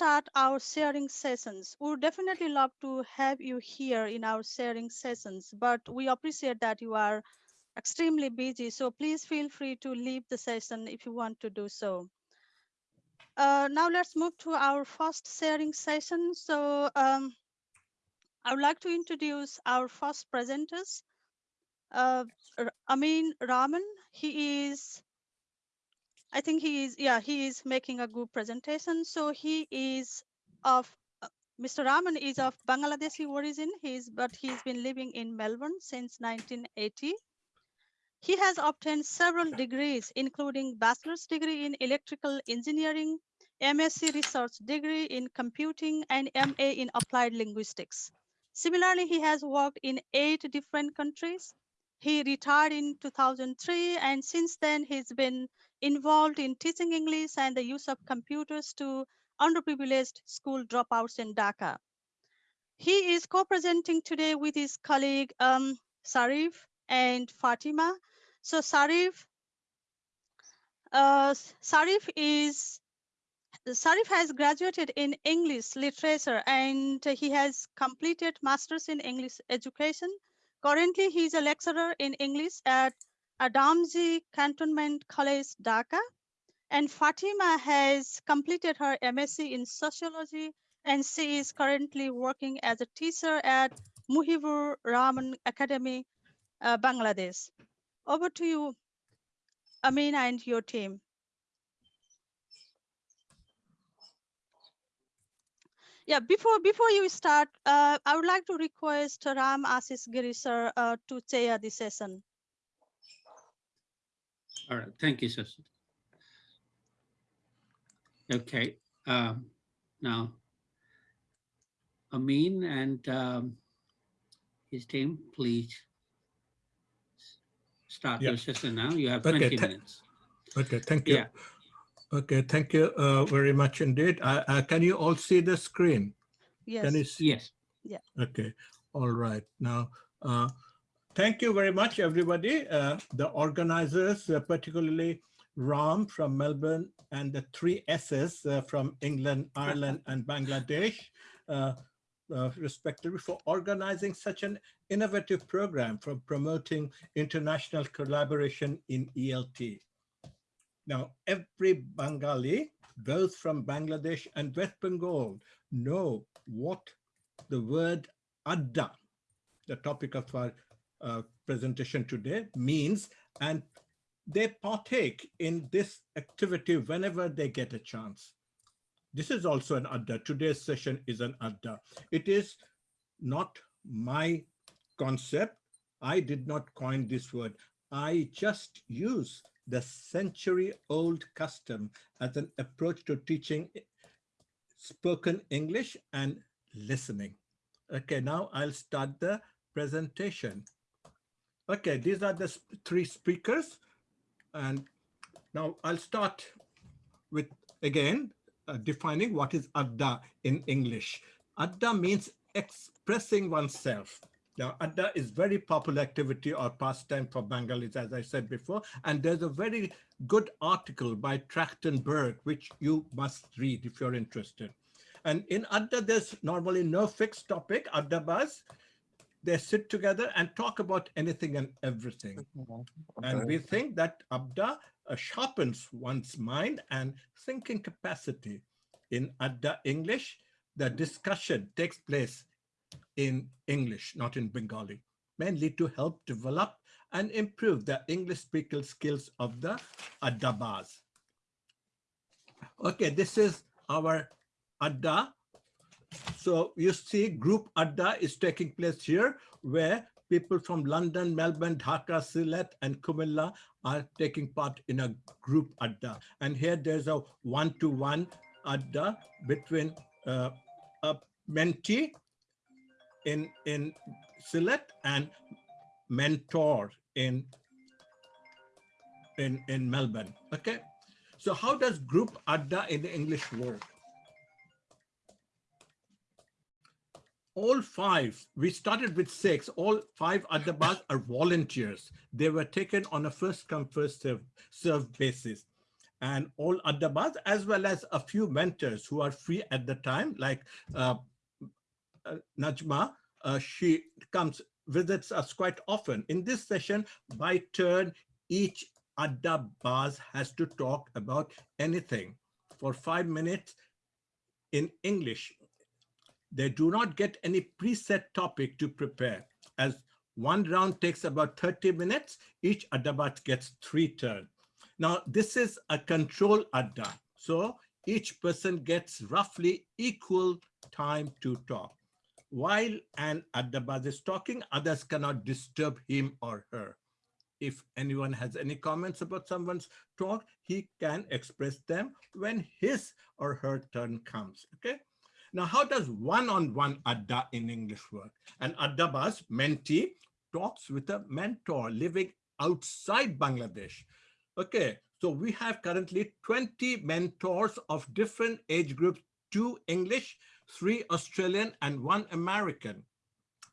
start our sharing sessions. We would definitely love to have you here in our sharing sessions, but we appreciate that you are extremely busy. So please feel free to leave the session if you want to do so. Uh, now let's move to our first sharing session. So um, I would like to introduce our first presenters. Uh, Amin Rahman, he is I think he is, yeah, he is making a good presentation. So he is of, uh, Mr. Rahman is of Bangladeshi origin, he's, but he's been living in Melbourne since 1980. He has obtained several degrees, including bachelor's degree in electrical engineering, MSc research degree in computing, and MA in applied linguistics. Similarly, he has worked in eight different countries. He retired in 2003, and since then he's been involved in teaching English and the use of computers to underprivileged school dropouts in Dhaka. He is co-presenting today with his colleague um, Sarif and Fatima. So Sarif, uh, Sarif is Sarif has graduated in English literature and he has completed masters in English education. Currently, he is a lecturer in English at Adamji Cantonment College, Dhaka. And Fatima has completed her MSc in sociology and she is currently working as a teacher at Muhibur Rahman Academy, uh, Bangladesh. Over to you, Amin and your team. Yeah, before before you start, uh, I would like to request Ram Asis Giri sir uh, to chair the session. All right, thank you, sister. Okay, um, now Amin and um, his team, please start your session now. You have 20 minutes. Okay, thank you. Yeah. Okay, thank you uh, very much indeed. Uh, uh, can you all see the screen? Yes. Can you see? Yes. Yeah. Okay, all right. Now, uh, Thank you very much, everybody. Uh, the organizers, uh, particularly Ram from Melbourne and the three S's uh, from England, Ireland, and Bangladesh, uh, uh, respectively, for organizing such an innovative program for promoting international collaboration in ELT. Now, every Bengali, both from Bangladesh and West Bengal, know what the word adda, the topic of our uh, presentation today means, and they partake in this activity whenever they get a chance. This is also an adda. Today's session is an adda. It is not my concept. I did not coin this word. I just use the century-old custom as an approach to teaching spoken English and listening. Okay, now I'll start the presentation. Okay, these are the three speakers. And now I'll start with, again, uh, defining what is adda in English. Adda means expressing oneself. Now, adda is very popular activity or pastime for Bengalis, as I said before. And there's a very good article by Trachtenberg, which you must read if you're interested. And in adda, there's normally no fixed topic, addabas they sit together and talk about anything and everything. Okay. And we think that Adda uh, sharpens one's mind and thinking capacity. In Adda English, the discussion takes place in English, not in Bengali, mainly to help develop and improve the English speaking skills of the Addabas. Okay, this is our Adda so you see group Adda is taking place here where people from London, Melbourne, Dhaka, Sylhet, and Kumilla are taking part in a group Adda. And here there's a one-to-one -one Adda between uh, a mentee in, in Sylhet and mentor in, in, in Melbourne, okay? So how does group Adda in the English work? All five, we started with six, all five Addabas are volunteers. They were taken on a first come, first serve, serve basis. and all Addabas, as well as a few mentors who are free at the time, like uh, uh, Najma, uh, she comes, visits us quite often. In this session, by turn, each Addabas has to talk about anything for five minutes in English. They do not get any preset topic to prepare as one round takes about 30 minutes, each Addabas gets three turns. Now, this is a control Adda. So each person gets roughly equal time to talk. While an Addabas is talking, others cannot disturb him or her. If anyone has any comments about someone's talk, he can express them when his or her turn comes, okay? Now, how does one-on-one -on -one Adda in English work? An Addabas mentee talks with a mentor living outside Bangladesh. Okay, so we have currently 20 mentors of different age groups, two English, three Australian, and one American.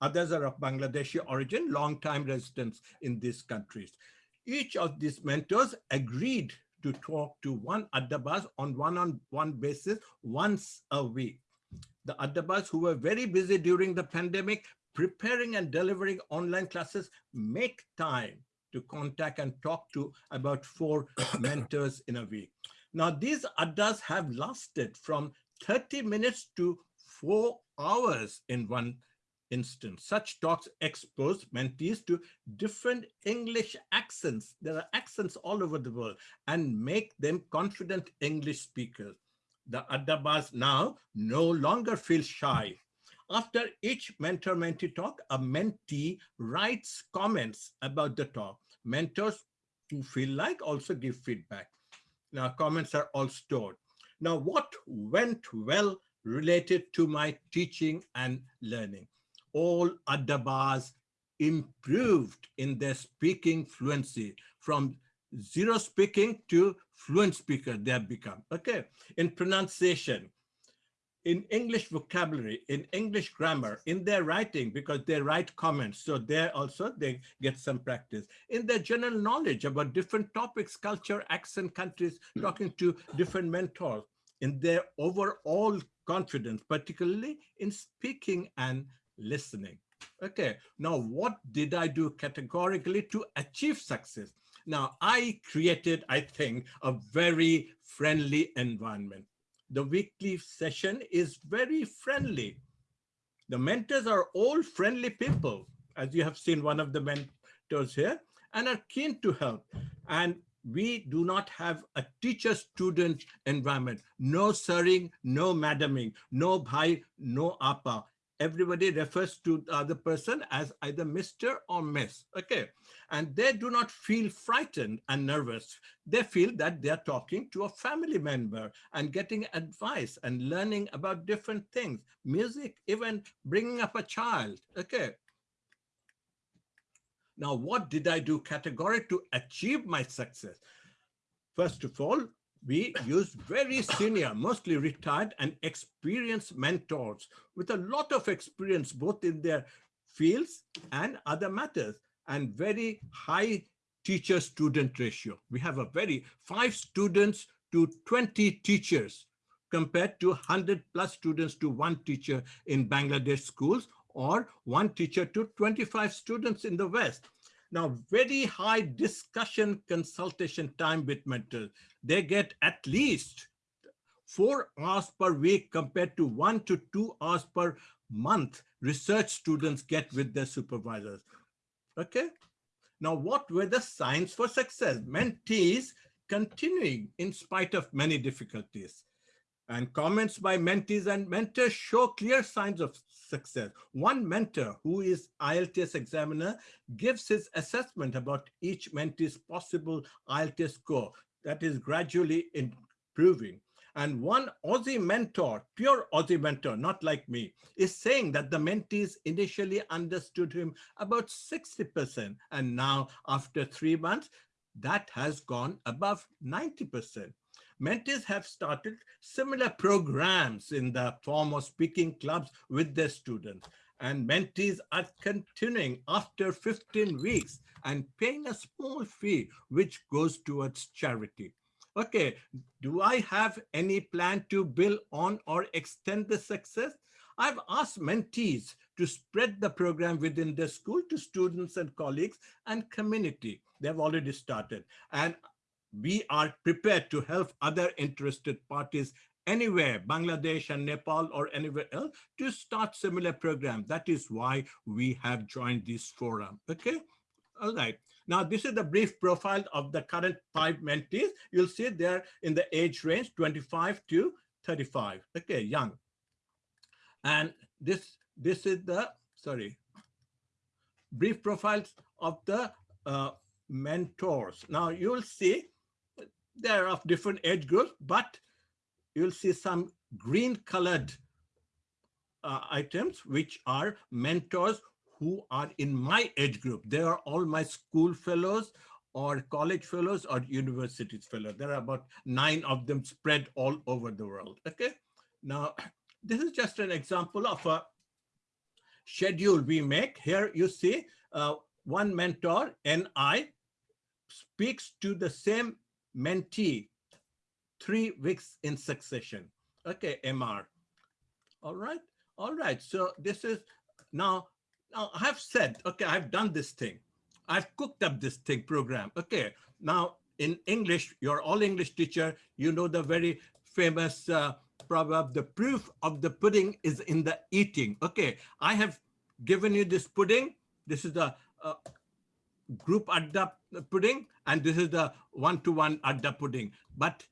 Others are of Bangladeshi origin, long-time residents in these countries. Each of these mentors agreed to talk to one Addabas on one-on-one -on -one basis once a week. The Addabas who were very busy during the pandemic preparing and delivering online classes make time to contact and talk to about four mentors in a week. Now, these addas have lasted from 30 minutes to four hours in one instance. Such talks expose mentees to different English accents. There are accents all over the world and make them confident English speakers. The Addabas now no longer feel shy after each mentor-mentee talk, a mentee writes comments about the talk. Mentors who feel like also give feedback. Now, comments are all stored. Now, what went well related to my teaching and learning? All Addabas improved in their speaking fluency from zero speaking to fluent speaker they have become. Okay, in pronunciation, in English vocabulary, in English grammar, in their writing, because they write comments. So there also they get some practice. In their general knowledge about different topics, culture, accent, countries, hmm. talking to different mentors, in their overall confidence, particularly in speaking and listening. Okay, now what did I do categorically to achieve success? Now I created, I think, a very friendly environment the weekly session is very friendly. The mentors are all friendly people, as you have seen one of the mentors here, and are keen to help. And we do not have a teacher-student environment. No sirring, no madaming, no bhai, no apa everybody refers to the other person as either Mr. or Miss, okay? And they do not feel frightened and nervous. They feel that they're talking to a family member and getting advice and learning about different things, music, even bringing up a child, okay? Now, what did I do categorically to achieve my success? First of all, we use very senior, mostly retired and experienced mentors with a lot of experience, both in their fields and other matters, and very high teacher-student ratio. We have a very five students to 20 teachers compared to 100 plus students to one teacher in Bangladesh schools or one teacher to 25 students in the West. Now, very high discussion consultation time with mentors. They get at least four hours per week compared to one to two hours per month research students get with their supervisors. Okay. Now, what were the signs for success? Mentees continuing in spite of many difficulties. And comments by mentees and mentors show clear signs of success. One mentor who is IELTS examiner gives his assessment about each mentee's possible IELTS score that is gradually improving. And one Aussie mentor, pure Aussie mentor, not like me, is saying that the mentees initially understood him about 60%. And now after three months, that has gone above 90%. Mentees have started similar programs in the form of speaking clubs with their students. And mentees are continuing after 15 weeks and paying a small fee, which goes towards charity. Okay, do I have any plan to build on or extend the success? I've asked mentees to spread the program within the school to students and colleagues and community. They've already started. And we are prepared to help other interested parties anywhere, Bangladesh and Nepal or anywhere else to start similar program. That is why we have joined this forum, okay? All right. Now, this is the brief profile of the current five mentees. You'll see they're in the age range 25 to 35, okay, young. And this, this is the, sorry, brief profiles of the uh, mentors. Now, you'll see they're of different age groups, but you'll see some green colored uh, items, which are mentors who are in my age group. They are all my school fellows or college fellows or universities fellows. There are about nine of them spread all over the world, okay? Now, this is just an example of a schedule we make. Here you see uh, one mentor, NI, speaks to the same mentee three weeks in succession. Okay, MR. All right, all right. So this is now, now I have said, okay, I've done this thing. I've cooked up this thing program. Okay, now in English, you're all English teacher. You know the very famous uh, proverb, the proof of the pudding is in the eating. Okay, I have given you this pudding. This is the uh, group adda pudding, and this is the one-to-one -one adda pudding. But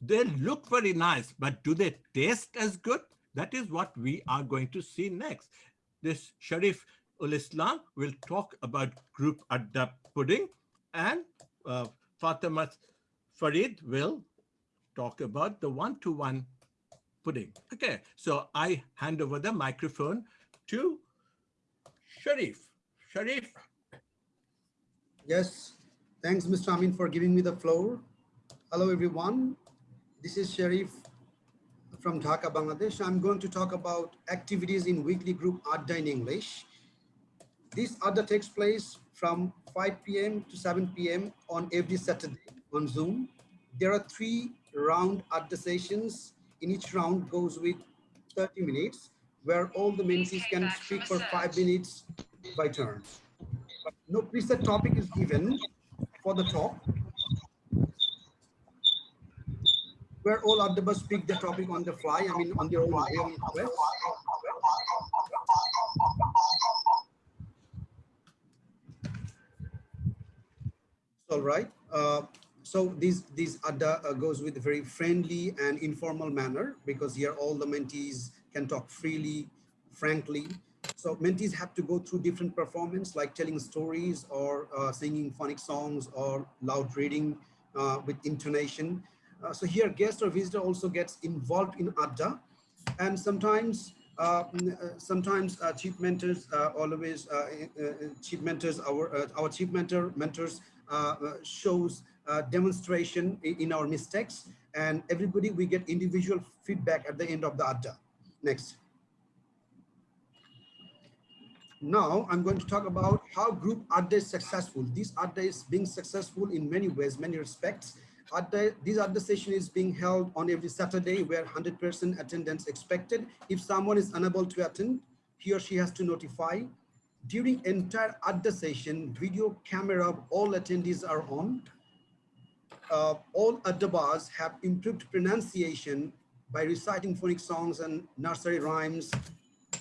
they look very nice, but do they taste as good? That is what we are going to see next. This Sharif ul Islam will talk about group adda pudding and uh, Fatima Farid will talk about the one-to-one -one pudding. Okay, so I hand over the microphone to Sharif. Sharif. Yes, thanks, Mr. Amin, for giving me the floor. Hello, everyone. This is Sharif from Dhaka, Bangladesh. I'm going to talk about activities in weekly group Adda in English. This Adda takes place from 5 p.m. to 7 p.m. on every Saturday on Zoom. There are three round Adda sessions. In each round goes with 30 minutes, where all the mentees can speak for five minutes by turn. No preset topic is given for the talk. where all them speak the topic on the fly, I mean, on their own way, on. All right. Uh, so these these adda uh, goes with a very friendly and informal manner because here all the mentees can talk freely, frankly. So mentees have to go through different performance like telling stories or uh, singing phonic songs or loud reading uh, with intonation. Uh, so here guest or visitor also gets involved in Adda and sometimes uh, mm, uh sometimes uh, chief mentors always chief mentors our our chief mentor mentors shows demonstration in our mistakes and everybody we get individual feedback at the end of the Adda. Next. Now I'm going to talk about how group Adda is successful. This Adda is being successful in many ways, many respects. Adda, this Adda session is being held on every Saturday where 100% attendance expected. If someone is unable to attend, he or she has to notify. During entire Adda session, video camera of all attendees are on. Uh, all Addabas have improved pronunciation by reciting phonic songs and nursery rhymes,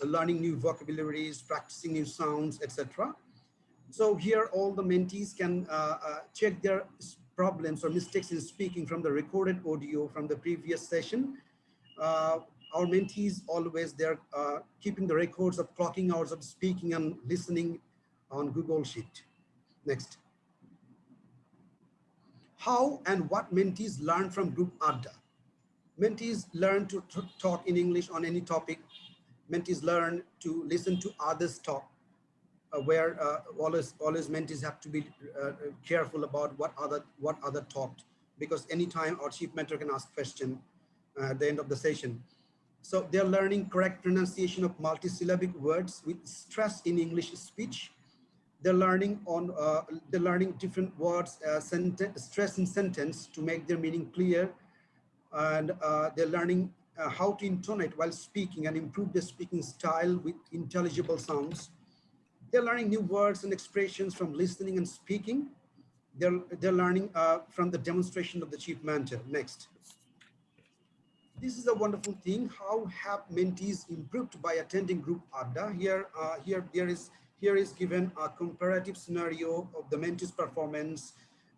learning new vocabularies, practicing new sounds, etc. So here all the mentees can uh, uh, check their problems or mistakes in speaking from the recorded audio from the previous session. Uh, our mentees always they're uh, keeping the records of clocking hours of speaking and listening on Google Sheet. Next. How and what mentees learn from group ADDA? Mentees learn to talk in English on any topic. Mentees learn to listen to others talk uh, where uh, always always mentees have to be uh, careful about what other what other talked because anytime our chief mentor can ask question at the end of the session. So they're learning correct pronunciation of multisyllabic words with stress in English speech. they're learning on, uh, they're learning different words, uh, senten- stress in sentence to make their meaning clear. And uh, they're learning uh, how to intonate while speaking and improve their speaking style with intelligible sounds. They're learning new words and expressions from listening and speaking. They're, they're learning uh, from the demonstration of the chief mentor. Next. This is a wonderful thing. How have mentees improved by attending group ADDA? Here, uh, here, there is, here is given a comparative scenario of the mentees' performance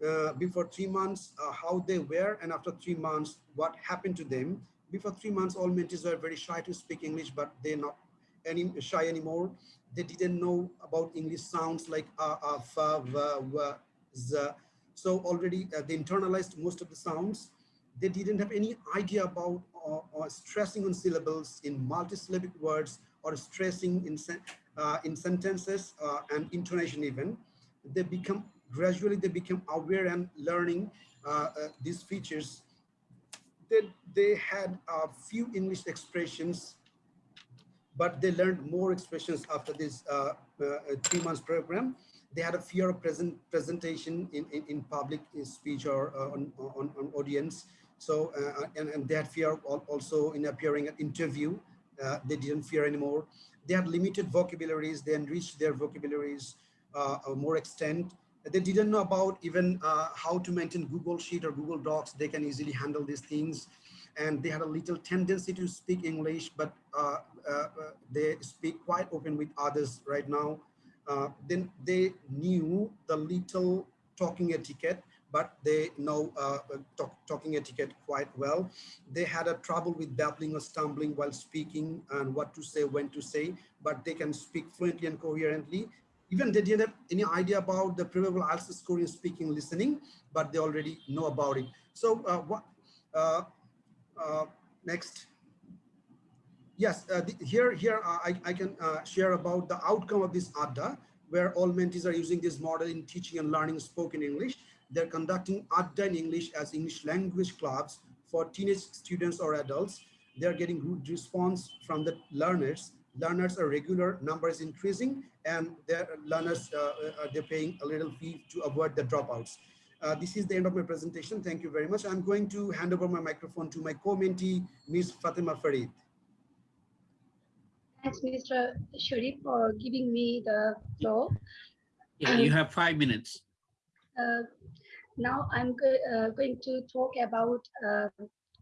uh, before three months, uh, how they were, and after three months, what happened to them. Before three months, all mentees were very shy to speak English, but they're not any shy anymore. They didn't know about English sounds like uh, uh, fa, va, za. So already uh, they internalized most of the sounds. They didn't have any idea about uh, or stressing on syllables in multisyllabic words or stressing in, sen uh, in sentences uh, and intonation even. They become, gradually they become aware and learning uh, uh, these features. They, they had a few English expressions but they learned more expressions after this uh, uh, three months program. They had a fear of present presentation in, in, in public speech or uh, on, on, on, audience. So, uh, and, and they had fear also in appearing at interview. Uh, they didn't fear anymore. They had limited vocabularies. They enriched their vocabularies uh, more extent. They didn't know about even how to maintain Google Sheet or Google Docs. They can easily handle these things and they had a little tendency to speak English, but uh, uh, they speak quite open with others right now. Uh, then they knew the little talking etiquette, but they know uh, talk, talking etiquette quite well. They had a trouble with babbling or stumbling while speaking and what to say, when to say, but they can speak fluently and coherently. Even they didn't have any idea about the probable IELTS score in speaking, listening, but they already know about it. So uh, what uh, uh, next. Yes, uh, the, here, here uh, I, I can uh, share about the outcome of this ADDA, where all mentees are using this model in teaching and learning spoken English. They're conducting ADDA in English as English language clubs for teenage students or adults. They're getting good response from the learners. Learners are regular, numbers increasing, and their learners, uh, uh, they're paying a little fee to avoid the dropouts. Uh, this is the end of my presentation. Thank you very much. I'm going to hand over my microphone to my co-mentee, Ms. Fatima Farid. Thanks, Mr. Sharif, for giving me the floor. Yeah, you have five minutes. Uh, now I'm go uh, going to talk about uh,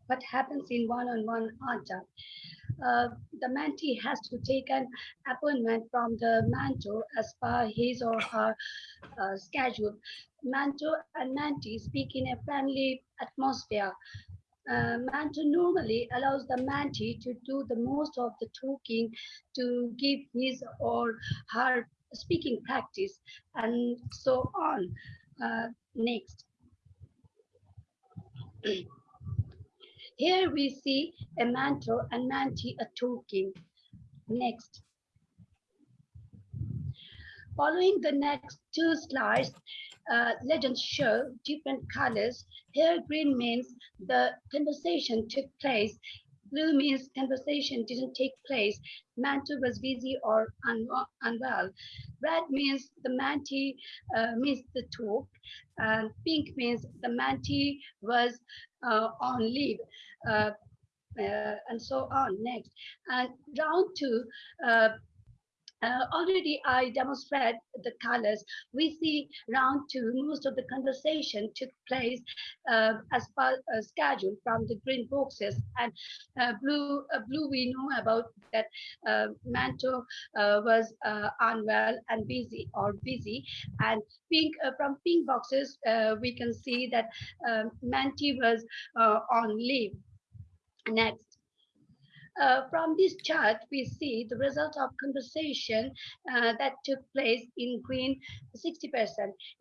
what happens in one-on-one -on -one ADDA. Uh, the mentee has to take an appointment from the mentor as per his or her uh, schedule. Mentor and mentee speak in a friendly atmosphere. Uh, mentor normally allows the mentee to do the most of the talking to give his or her speaking practice and so on. Uh, next. Here we see a mentor and mentee are talking. Next. Following the next two slides, uh, legends show different colors. Here green means the conversation took place. Means conversation didn't take place. Mentor was busy or un unwell. Red means the mentee uh, missed the talk. And pink means the mentee was uh, on leave. Uh, uh, and so on next and round two uh, already I demonstrated the colors. We see round two, most of the conversation took place uh, as per uh, schedule from the green boxes and uh, blue. Uh, blue we know about that uh, Manto was unwell and busy or busy, and pink from pink boxes we can see that um, Manti was on leave. Next. Uh, from this chart, we see the result of conversation uh, that took place in green 60%.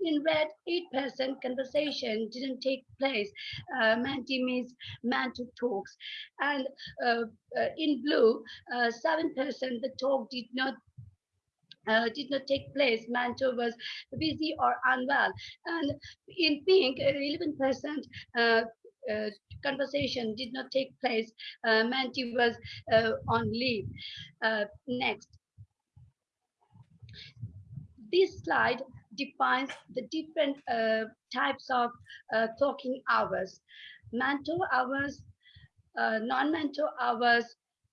In red, 8% conversation didn't take place. Uh, means man to talks. And uh, uh, in blue, 7% uh, the talk did not uh, did not take place. Manto was busy or unwell. And in pink, 11% uh, uh, conversation did not take place. Uh, Manti was uh, on leave. Uh, next. This slide defines the different uh, types of uh, talking hours, mentor hours, non-mentor hours,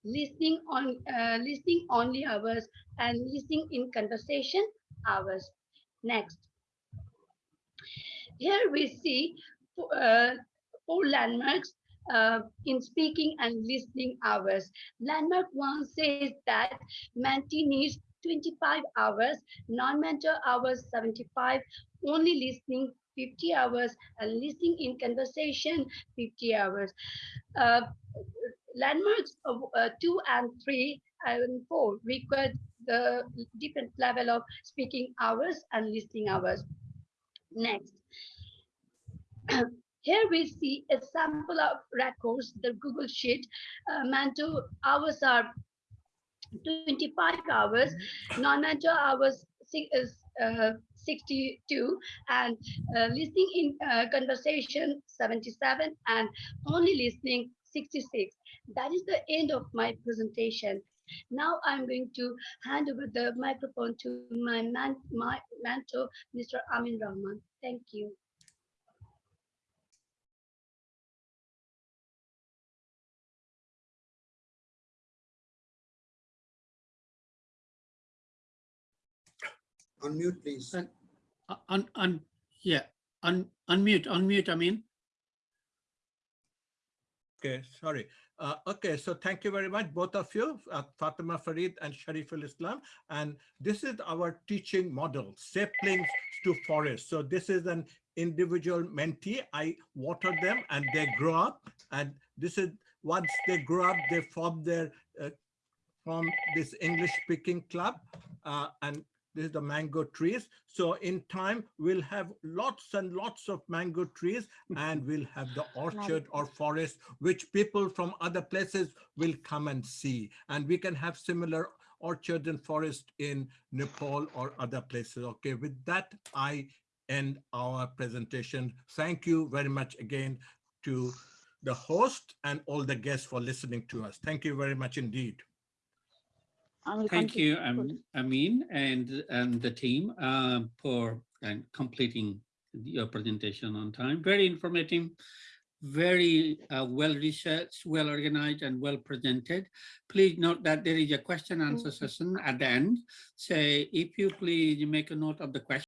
listening on listening only hours, and listening in conversation hours. Next. Here we see uh, four landmarks uh, in speaking and listening hours. Landmark one says that Menti needs 25 hours, non-mentor hours 75, only listening 50 hours, and listening in conversation 50 hours. Uh, landmarks of uh, two and three and four require the different level of speaking hours and listening hours. Next. Here we see a sample of records, the Google Sheet. Uh, Manto hours are 25 hours, non-Manto hours six, uh, 62, and uh, listening in uh, conversation 77, and only listening 66. That is the end of my presentation. Now I'm going to hand over the microphone to my, man, my mentor, Mr. Amin Rahman. Thank you. Unmute, please. Uh, Un, un, yeah, un, unmute, unmute, I mean. Okay, sorry. Uh, okay, so thank you very much, both of you, uh, Fatima Farid and Shariful Islam. And this is our teaching model, saplings to forest. So this is an individual mentee. I water them and they grow up. And this is once they grow up, they form their uh, from this English speaking club. Uh, and this is the mango trees. So in time, we'll have lots and lots of mango trees and we'll have the orchard or forest, which people from other places will come and see. And we can have similar orchards and forest in Nepal or other places. Okay, with that, I end our presentation. Thank you very much again to the host and all the guests for listening to us. Thank you very much indeed. Thank you. Amin, and, and the team uh, for uh, completing your presentation on time. Very informative, very uh, well researched, well organized, and well presented. Please note that there is a question answer session at the end. Say, if you please make a note of the question.